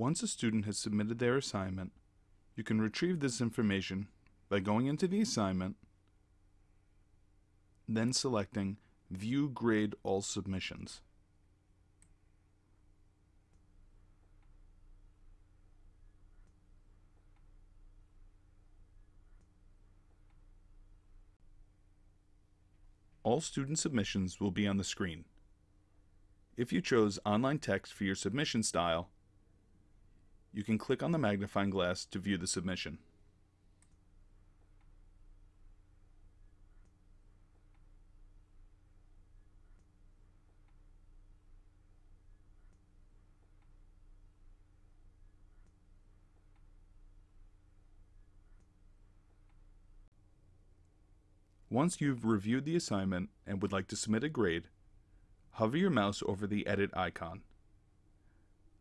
Once a student has submitted their assignment, you can retrieve this information by going into the assignment, then selecting View Grade All Submissions. All student submissions will be on the screen. If you chose online text for your submission style, you can click on the magnifying glass to view the submission. Once you've reviewed the assignment and would like to submit a grade, hover your mouse over the Edit icon.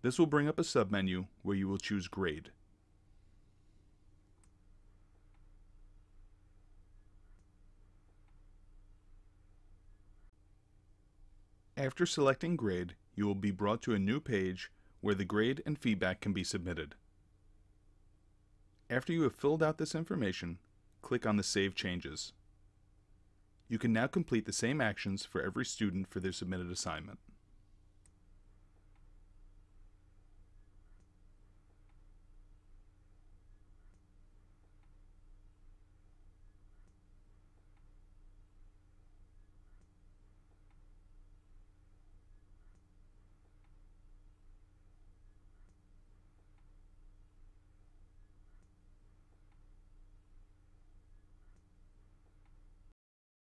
This will bring up a submenu where you will choose Grade. After selecting Grade, you will be brought to a new page where the grade and feedback can be submitted. After you have filled out this information, click on the Save Changes. You can now complete the same actions for every student for their submitted assignment.